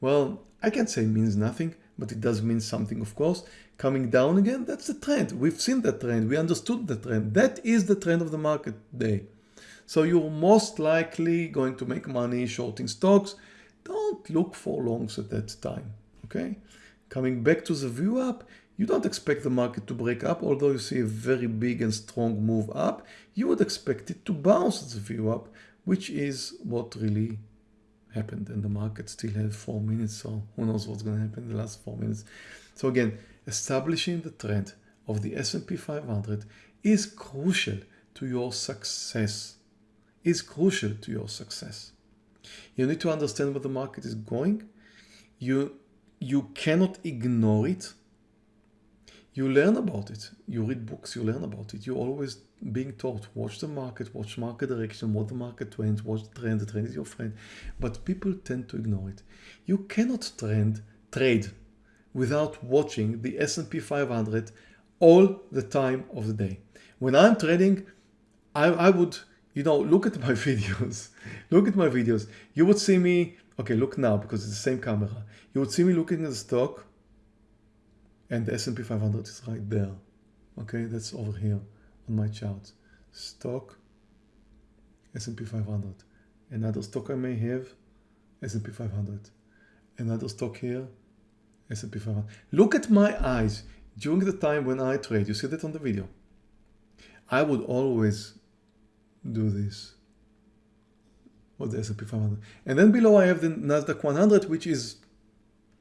Well, I can't say it means nothing, but it does mean something, of course coming down again, that's the trend. We've seen that trend. We understood the trend. That is the trend of the market day. So you're most likely going to make money shorting stocks. Don't look for longs at that time. Okay. Coming back to the VWAP, you don't expect the market to break up, although you see a very big and strong move up. You would expect it to bounce the VWAP, which is what really happened. And the market still had four minutes, so who knows what's going to happen in the last four minutes. So again, establishing the trend of the S&P 500 is crucial to your success. Is crucial to your success. You need to understand where the market is going. You, you cannot ignore it. You learn about it. You read books, you learn about it. You're always being taught, watch the market, watch market direction, what the market trends, watch the trend, the trend is your friend. But people tend to ignore it. You cannot trend, trade without watching the S&P 500 all the time of the day. When I'm trading, I, I would, you know, look at my videos, look at my videos. You would see me, okay, look now because it's the same camera. You would see me looking at the stock and the S&P 500 is right there. Okay, that's over here on my chart. Stock, S&P 500. Another stock I may have, S&P 500. Another stock here, S&P 500. Look at my eyes during the time when I trade. You see that on the video. I would always do this with the S&P 500. And then below I have the NASDAQ 100, which is,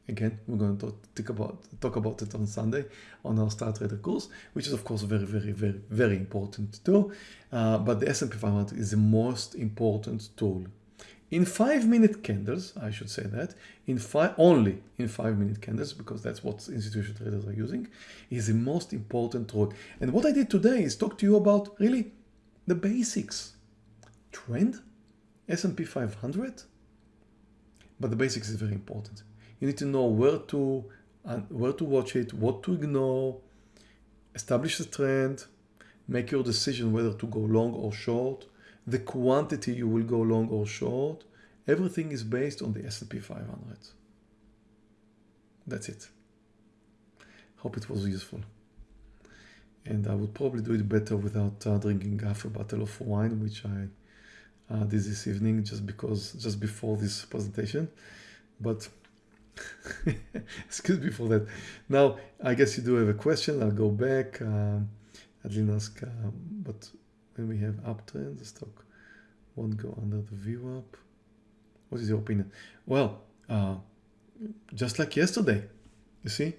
again, we're going to talk about, talk about it on Sunday on our Star Trader course, which is of course very, very, very, very important too. Uh, but the S&P 500 is the most important tool in five minute candles, I should say that, in five, only in five minute candles, because that's what institutional traders are using, is the most important tool. And what I did today is talk to you about really the basics. Trend, S&P 500, but the basics is very important. You need to know where to, uh, where to watch it, what to ignore, establish the trend, make your decision whether to go long or short, the quantity you will go long or short, everything is based on the S&P 500. That's it. Hope it was useful. And I would probably do it better without uh, drinking half a bottle of wine, which I uh, did this evening just because, just before this presentation. But excuse me for that. Now, I guess you do have a question. I'll go back. Um, I didn't ask, uh, but when we have uptrend, the stock won't go under the VWAP. What is your opinion? Well, uh, just like yesterday, you see,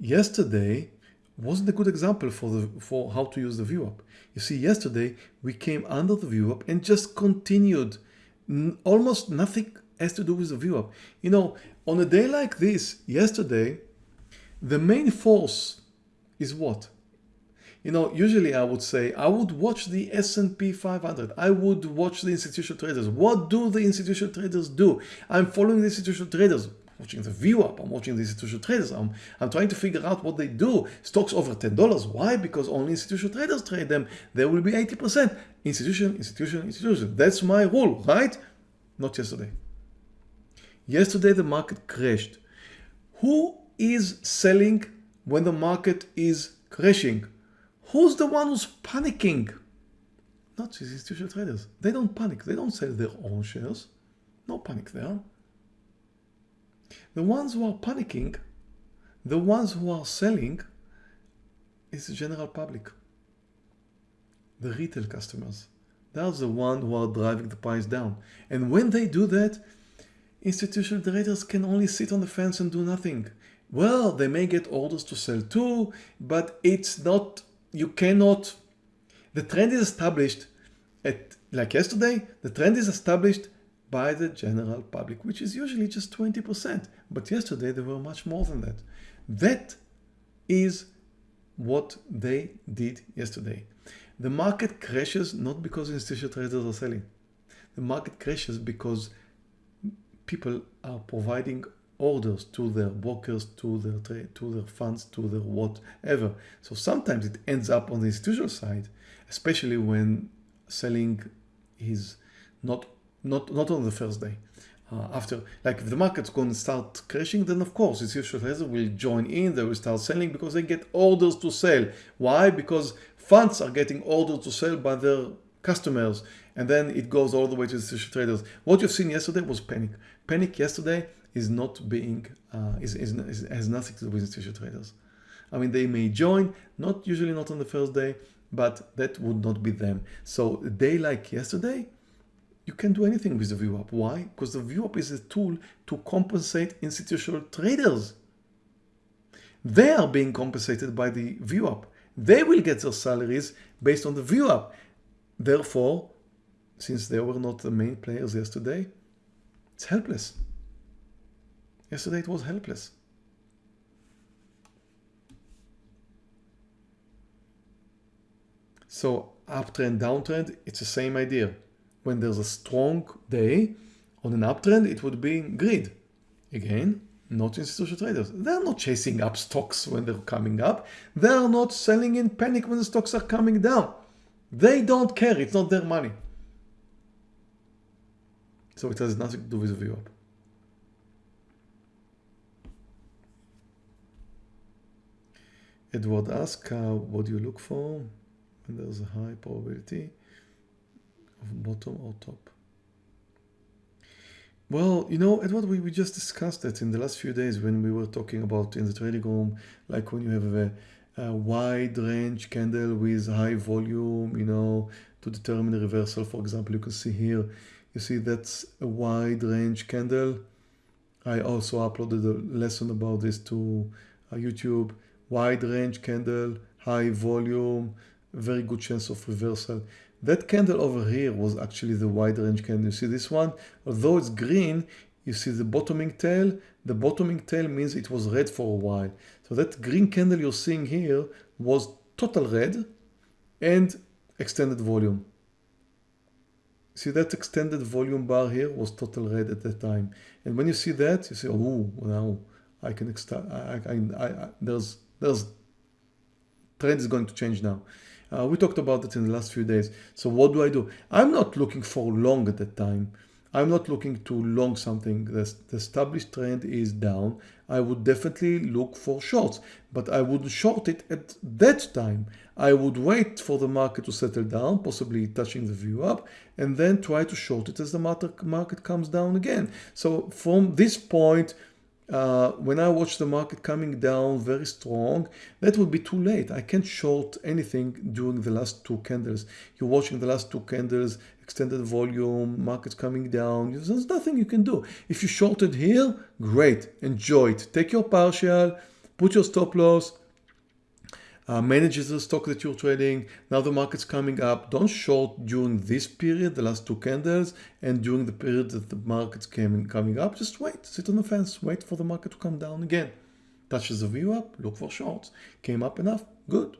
yesterday wasn't a good example for the for how to use the VWAP. You see, yesterday we came under the VWAP and just continued. Almost nothing has to do with the VWAP. You know, on a day like this, yesterday, the main force is what? you know, usually I would say, I would watch the S&P 500. I would watch the institutional traders. What do the institutional traders do? I'm following the institutional traders watching the VWAP, I'm watching the institutional traders, I'm, I'm trying to figure out what they do. Stocks over $10. Why? Because only institutional traders trade them. There will be 80%. Institution, institution, institution. That's my rule, right? Not yesterday. Yesterday the market crashed. Who is selling when the market is crashing? Who's the one who's panicking? Not institutional traders. They don't panic. They don't sell their own shares. No panic there. The ones who are panicking, the ones who are selling, is the general public. The retail customers. They're the ones who are driving the price down. And when they do that, institutional traders can only sit on the fence and do nothing. Well, they may get orders to sell too, but it's not you cannot, the trend is established at, like yesterday, the trend is established by the general public, which is usually just 20%. But yesterday there were much more than that. That is what they did yesterday. The market crashes not because institutional traders are selling. The market crashes because people are providing orders to their brokers, to their trade, to their funds, to their whatever. So sometimes it ends up on the institutional side, especially when selling is not not not on the first day. Uh, after, like if the market's going to start crashing, then of course institutional traders will join in, they will start selling because they get orders to sell. Why? Because funds are getting orders to sell by their customers and then it goes all the way to the institutional traders. What you've seen yesterday was panic. Panic yesterday is not being, uh, is, is, is, has nothing to do with institutional traders. I mean, they may join, not usually not on the first day, but that would not be them. So a day like yesterday, you can do anything with the VWAP. Why? Because the VWAP is a tool to compensate institutional traders. They are being compensated by the VWAP. They will get their salaries based on the VWAP. Therefore, since they were not the main players yesterday, it's helpless. Yesterday it was helpless. So uptrend, downtrend, it's the same idea. When there's a strong day on an uptrend, it would be grid. Again, not institutional traders. They're not chasing up stocks when they're coming up. They're not selling in panic when the stocks are coming down. They don't care. It's not their money. So it has nothing to do with VWAP. Edward asks, uh, what do you look for when there's a high probability of bottom or top? Well, you know, Edward, we, we just discussed it in the last few days when we were talking about in the trading room, like when you have a, a wide range candle with high volume, you know, to determine a reversal. For example, you can see here, you see that's a wide range candle. I also uploaded a lesson about this to uh, YouTube. Wide range candle, high volume, very good chance of reversal. That candle over here was actually the wide range candle. You see this one? Although it's green, you see the bottoming tail. The bottoming tail means it was red for a while. So that green candle you're seeing here was total red and extended volume. See that extended volume bar here was total red at that time. And when you see that, you say, oh, now I can extend, I, I, I, there's, there's, trend is going to change now. Uh, we talked about it in the last few days. So what do I do? I'm not looking for long at that time. I'm not looking to long something. The, the established trend is down. I would definitely look for shorts, but I wouldn't short it at that time. I would wait for the market to settle down, possibly touching the VWAP, and then try to short it as the market, market comes down again. So from this point, uh, when I watch the market coming down very strong, that would be too late. I can't short anything during the last two candles. You're watching the last two candles, extended volume, markets coming down. There's nothing you can do. If you shorted here, great, enjoy it. Take your partial, put your stop loss, uh, manages the stock that you're trading. Now the market's coming up. Don't short during this period, the last two candles, and during the period that the market's coming, coming up. Just wait, sit on the fence, wait for the market to come down again. Touches the VWAP, look for shorts. Came up enough, good.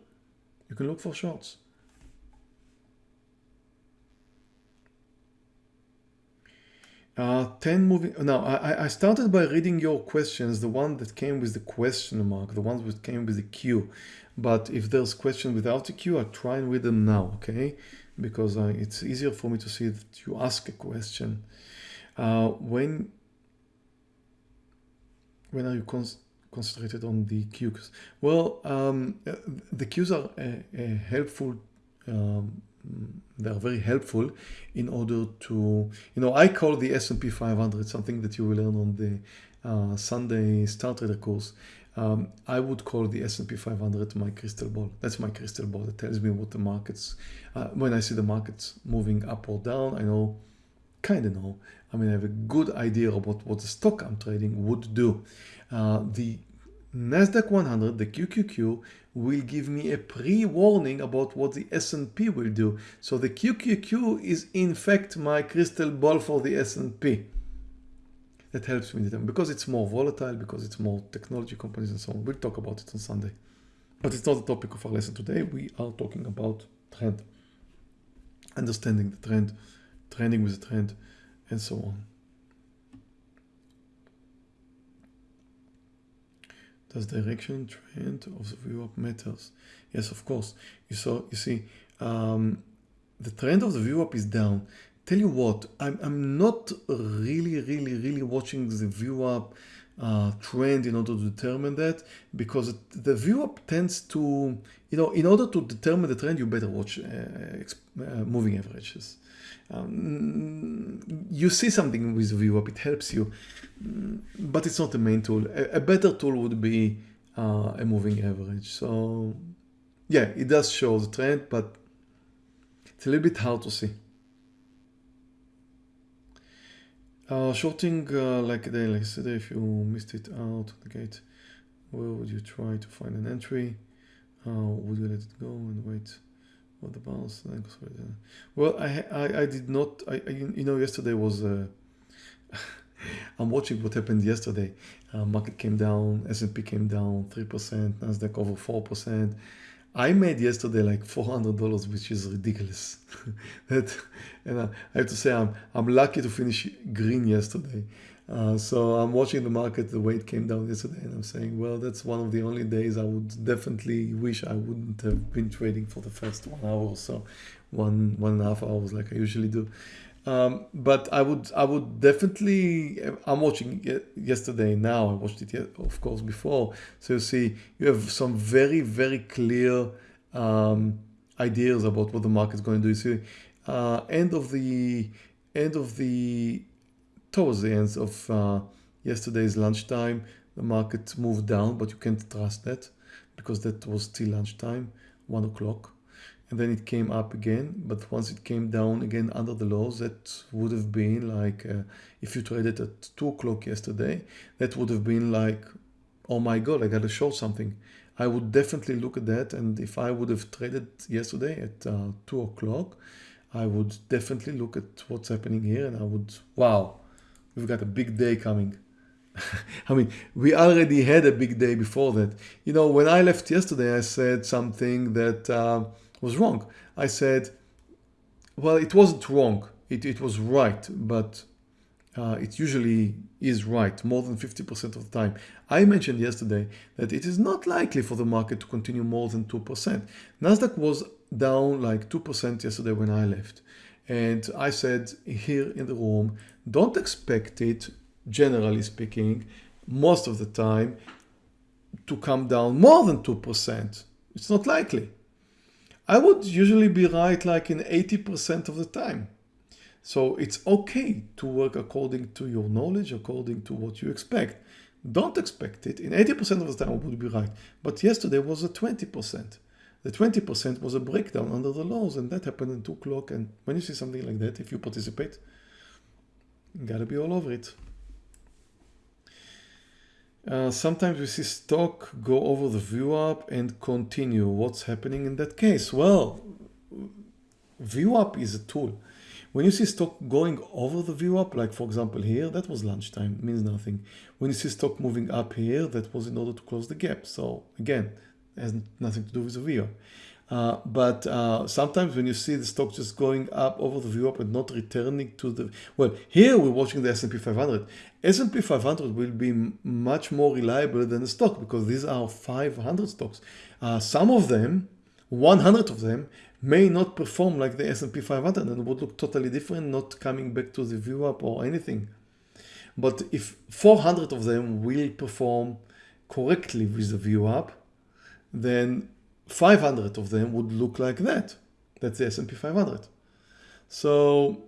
You can look for shorts. Uh, 10 moving, now I, I started by reading your questions, the one that came with the question mark, the ones that came with the Q. But if there's question without the Q, I try and read them now, okay? Because uh, it's easier for me to see that you ask a question. Uh, when, when are you concentrated on the Qs? Well, um, the Qs are a, a helpful um, they are very helpful in order to, you know, I call the S&P 500 something that you will learn on the uh, Sunday Star Trader course. Um, I would call the S&P 500 my crystal ball. That's my crystal ball that tells me what the markets, uh, when I see the markets moving up or down, I know, kind of know. I mean, I have a good idea about what the stock I'm trading would do. Uh, the NASDAQ 100, the QQQ, will give me a pre-warning about what the S&P will do. So the QQQ is in fact my crystal ball for the S&P. That helps me because it's more volatile, because it's more technology companies and so on. We'll talk about it on Sunday. But it's not the topic of our lesson today. We are talking about trend, understanding the trend, trending with the trend, and so on. Does direction trend of the VWAP matters? Yes, of course. You saw, you see, um, the trend of the VWAP is down. Tell you what, I'm, I'm not really, really, really watching the VWAP uh, trend in order to determine that because the VWAP tends to, you know, in order to determine the trend, you better watch uh, uh, moving averages. Um, you see something with VWAP, it helps you, mm, but it's not the main tool. A, a better tool would be uh, a moving average. So yeah, it does show the trend, but it's a little bit hard to see. Uh, shorting uh, like a day like yesterday, if you missed it out the gate, where would you try to find an entry? Uh, would you let it go and wait? What the bounce? Well, I, I, I did not, I, I, you know, yesterday was, uh, I'm watching what happened yesterday. Uh, market came down, S&P came down 3%, Nasdaq over 4%. I made yesterday like four hundred dollars, which is ridiculous. that, and I, I have to say I'm I'm lucky to finish green yesterday. Uh, so I'm watching the market the way it came down yesterday, and I'm saying, well, that's one of the only days I would definitely wish I wouldn't have been trading for the first one hour or so, one one and a half hours like I usually do. Um, but I would I would definitely I'm watching yesterday now I watched it yet, of course before so you see you have some very very clear um, ideas about what the market's going to do. You see uh, end of the end of the towards the end of uh, yesterday's lunchtime the market moved down but you can't trust that because that was still lunchtime one o'clock. And then it came up again but once it came down again under the lows that would have been like uh, if you traded at two o'clock yesterday that would have been like oh my god I gotta show something. I would definitely look at that and if I would have traded yesterday at uh, two o'clock I would definitely look at what's happening here and I would wow we've got a big day coming I mean, we already had a big day before that. You know, when I left yesterday, I said something that uh, was wrong. I said, well, it wasn't wrong. It, it was right, but uh, it usually is right more than 50% of the time. I mentioned yesterday that it is not likely for the market to continue more than 2%. Nasdaq was down like 2% yesterday when I left. And I said here in the room, don't expect it, generally speaking, most of the time to come down more than 2%. It's not likely. I would usually be right like in 80% of the time. So it's okay to work according to your knowledge, according to what you expect. Don't expect it. In 80% of the time I would be right. But yesterday was a 20%. The 20% was a breakdown under the lows and that happened at 2 o'clock. And when you see something like that, if you participate, you gotta be all over it. Uh, sometimes we see stock go over the VWAP and continue. What's happening in that case? Well, VWAP is a tool. When you see stock going over the VWAP, like for example here, that was lunchtime, means nothing. When you see stock moving up here, that was in order to close the gap. So again, has nothing to do with the VWAP. Uh, but uh, sometimes when you see the stock just going up over the VWAP and not returning to the, well, here we're watching the S&P 500. S&P 500 will be much more reliable than the stock because these are 500 stocks. Uh, some of them, 100 of them, may not perform like the S&P 500 and would look totally different, not coming back to the VWAP or anything. But if 400 of them will perform correctly with the VWAP, then 500 of them would look like that. That's the S&P 500. So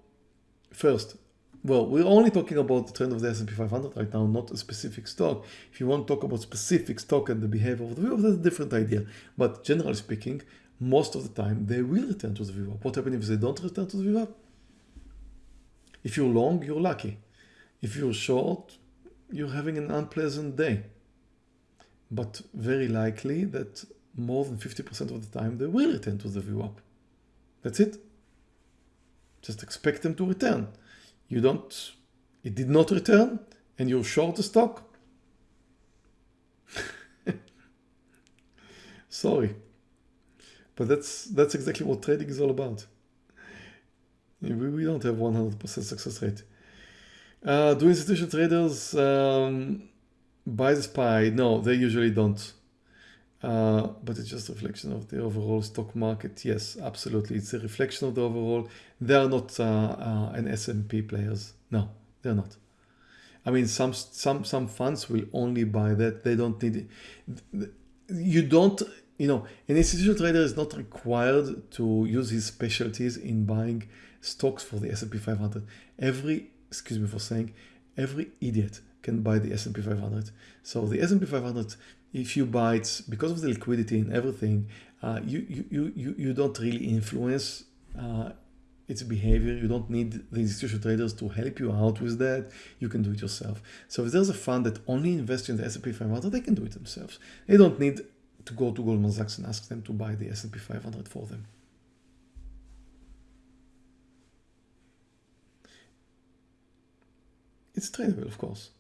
first, well, we're only talking about the trend of the S&P 500 right now, not a specific stock. If you want to talk about specific stock and the behavior of the VWAP, that's a different idea. But generally speaking, most of the time they will return to the VWAP. What happens if they don't return to the VWAP? If you're long, you're lucky. If you're short, you're having an unpleasant day. But very likely that more than 50% of the time they will return to the VWAP. That's it. Just expect them to return. You don't, it did not return and you're short the stock. Sorry. But that's that's exactly what trading is all about. We, we don't have 100% success rate. Uh, do institutional traders um, buy the SPY? No, they usually don't. Uh, but it's just a reflection of the overall stock market. Yes, absolutely. It's a reflection of the overall. They are not uh, uh, an S&P players. No, they're not. I mean, some some some funds will only buy that. They don't need it. You don't, you know, an institutional trader is not required to use his specialties in buying stocks for the S&P 500. Every, excuse me for saying, every idiot can buy the S&P 500. So the S&P 500 if you buy it because of the liquidity and everything, uh, you, you, you, you don't really influence uh, its behavior. You don't need the institutional traders to help you out with that. You can do it yourself. So if there's a fund that only invests in the S&P 500, they can do it themselves. They don't need to go to Goldman Sachs and ask them to buy the S&P 500 for them. It's tradable, of course.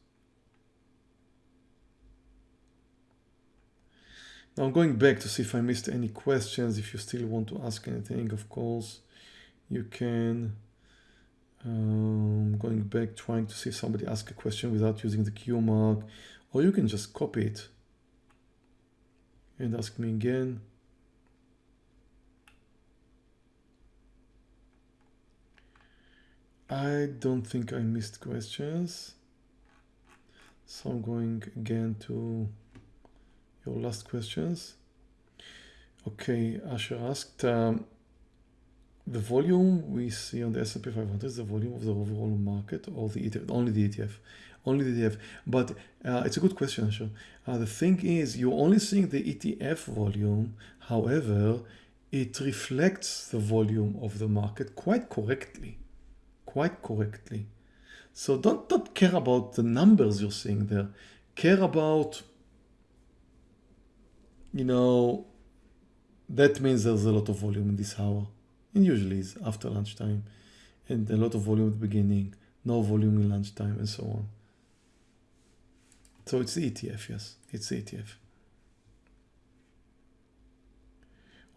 Now I'm going back to see if I missed any questions. If you still want to ask anything, of course, you can. Um, going back, trying to see somebody asked a question without using the Q mark, or you can just copy it and ask me again. I don't think I missed questions. So I'm going again to your last questions. Okay, Asher asked, um, the volume we see on the S&P 500 is the volume of the overall market or the ETF, only the ETF, only the ETF. But uh, it's a good question, Asher. Uh, the thing is, you're only seeing the ETF volume. However, it reflects the volume of the market quite correctly quite correctly. So don't, don't care about the numbers you're seeing there. Care about, you know, that means there's a lot of volume in this hour. And usually it's after lunchtime. And a lot of volume at the beginning, no volume in lunchtime and so on. So it's the ETF, yes, it's the ETF.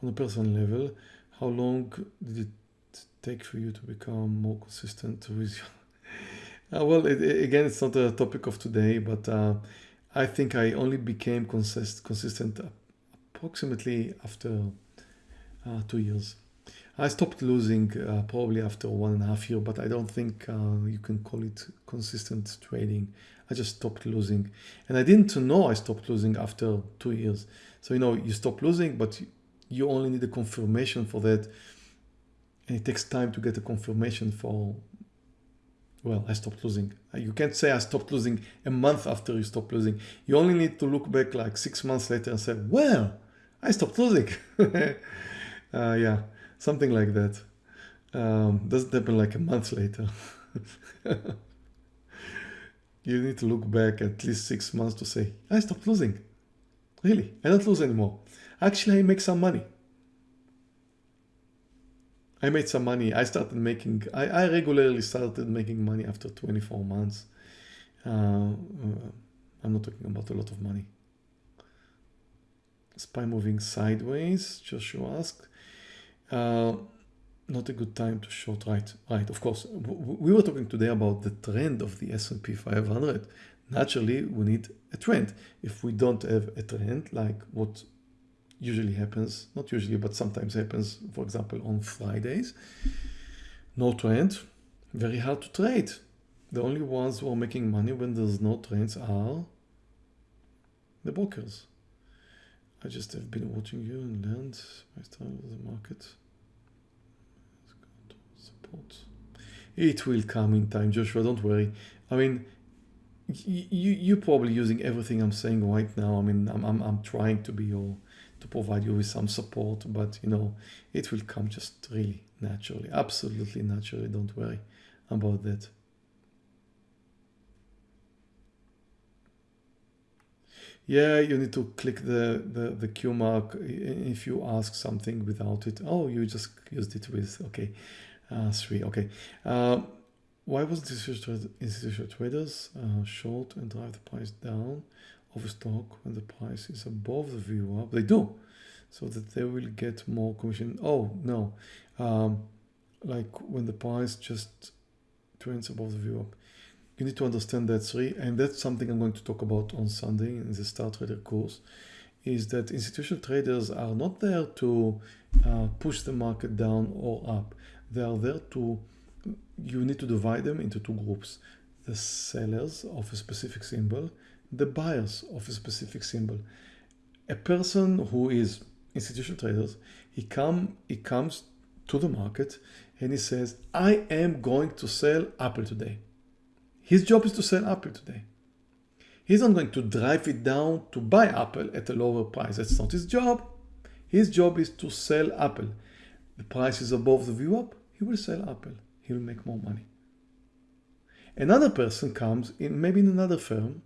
On a personal level, how long did it take for you to become more consistent with your uh, well it, again it's not a topic of today but uh, I think I only became consist consistent approximately after uh, two years. I stopped losing uh, probably after one and a half year but I don't think uh, you can call it consistent trading. I just stopped losing. And I didn't know I stopped losing after two years. So you know you stop losing but you only need a confirmation for that. And it takes time to get a confirmation for well i stopped losing. You can't say i stopped losing a month after you stop losing. You only need to look back like six months later and say well i stopped losing. Uh, yeah something like that. Um, doesn't happen like a month later. You need to look back at least six months to say i stopped losing. Really? I don't lose anymore. Actually i make some money. I made some money. I started making, I, I regularly started making money after 24 months. Uh, uh, I'm not talking about a lot of money. SPY moving sideways, Joshua asked. Uh, not a good time to short, right? Right, of course. We were talking today about the trend of the S&P 500. Naturally, we need a trend. If we don't have a trend, like what usually happens, not usually, but sometimes happens, for example, on Fridays. No trend, very hard to trade. The only ones who are making money when there's no trends are the brokers. I just have been watching you and learned my style of the market. Support. It will come in time, Joshua, don't worry. I mean, you, you're probably using everything I'm saying right now. I mean, I'm, I'm, I'm trying to be your to provide you with some support, but you know, it will come just really naturally, absolutely naturally. Don't worry about that. Yeah, you need to click the, the, the Q mark if you ask something without it. Oh, you just used it with, okay, uh, three, okay. Uh, why was this institutional traders uh, short and drive the price down? of a stock when the price is above the VWAP They do, so that they will get more commission. Oh, no. Um, like when the price just trends above the VWAP. You need to understand that three, and that's something I'm going to talk about on Sunday in the Star Trader course, is that institutional traders are not there to uh, push the market down or up. They are there to, you need to divide them into two groups. The sellers of a specific symbol the buyers of a specific symbol. A person who is institutional traders, he come he comes to the market and he says, I am going to sell Apple today. His job is to sell Apple today. He's not going to drive it down to buy Apple at a lower price. That's not his job. His job is to sell Apple. The price is above the VWAP, he will sell Apple. He will make more money. Another person comes in, maybe in another firm,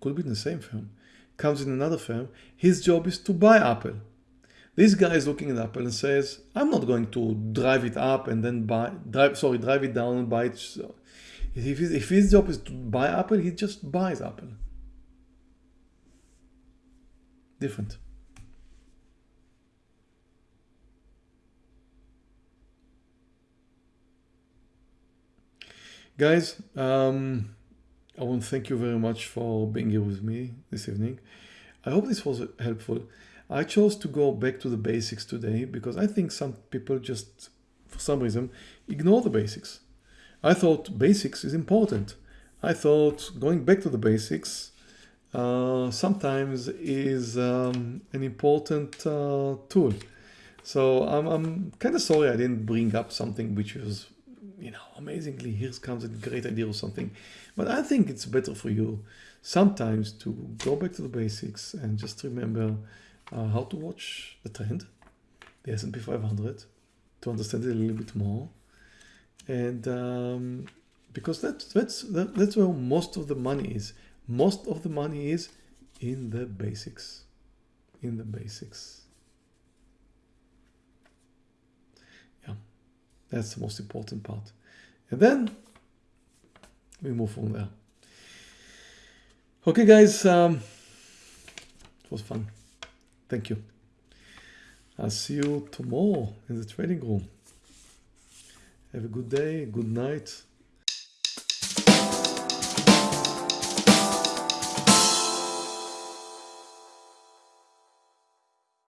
could be in the same firm, comes in another firm, his job is to buy Apple. This guy is looking at Apple and says, I'm not going to drive it up and then buy, drive, sorry, drive it down and buy it. If his, if his job is to buy Apple, he just buys Apple. Different. Guys, um, I want to thank you very much for being here with me this evening. I hope this was helpful. I chose to go back to the basics today because I think some people just, for some reason, ignore the basics. I thought basics is important. I thought going back to the basics uh, sometimes is um, an important uh, tool. So I'm, I'm kind of sorry I didn't bring up something which was, you know, amazingly, here comes a great idea or something. But I think it's better for you sometimes to go back to the basics and just remember uh, how to watch the trend, the S&P 500, to understand it a little bit more. And um, because that's that's, that's where most of the money is. Most of the money is in the basics, in the basics. Yeah, that's the most important part. And then we move from there. Okay, guys, um, it was fun. Thank you. I'll see you tomorrow in the trading room. Have a good day, good night.